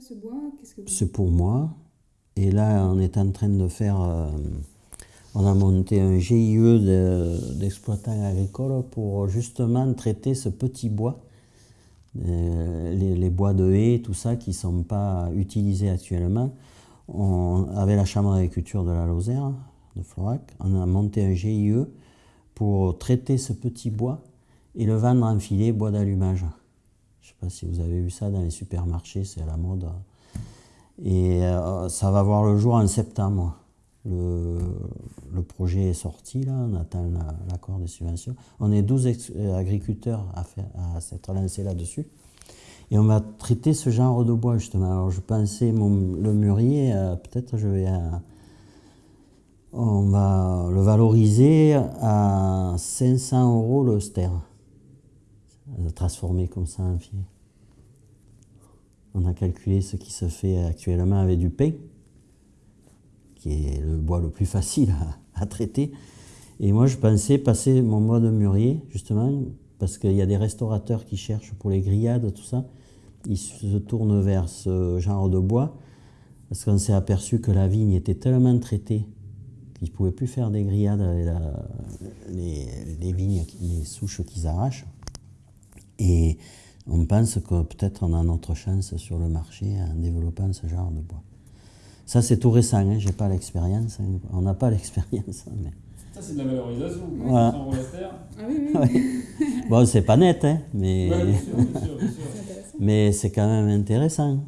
ce C'est pour moi. Et là, on est en train de faire. euh, on a monté un GIE de- d'exploitants agricoles pour justement traiter ce petit bois, euh, les, les bois de haie, tout ça, qui ne sont pas utilisés actuellement. On, avec la Chambre d'agriculture de la Lozère, de Florac, on a monté un GIE pour traiter ce petit bois et le vendre en filet bois d'allumage. Je ne sais pas si vous avez vu ça dans les supermarchés, c'est à la mode. Et euh, ça va voir le jour en septembre. Le, le projet est sorti, là, on attend la- l'accord des subventions. On est 12 ex- euh, agriculteurs à, faire, à s'être lancés là-dessus. Et on va traiter ce genre de bois, justement. Alors, je pensais, mon, le mûrier, euh, peut-être je vais. on va le valoriser à 500 euros le ster. Transformé comme ça en filet. On a calculé ce qui se fait actuellement avec du pain, qui est le bois le plus facile à, traiter. Et moi, je pensais passer mon mode mûrier, justement, parce qu'il y a des restaurateurs qui cherchent pour les grillades, tout ça. Ils se tournent vers ce genre de bois, parce qu'on s'est aperçu que la vigne était tellement traitée qu'ils ne pouvaient plus faire des grillades avec les, les vignes, les souches qu'ils arrachent. Et on pense que peut-être on a notre chance sur le marché en développant ce genre de bois. Ça, c'est tout récent, hein, j'ai pas l'expérience. hein. On n'a pas l'expérience. hein, mais... Ça, c'est de la valorisation. Voilà. Ah oui, oui, Bon, c'est pas net, hein, mais, Ouais, bien sûr, bien sûr, bien sûr. c'est intéressant. mais c'est quand même intéressant.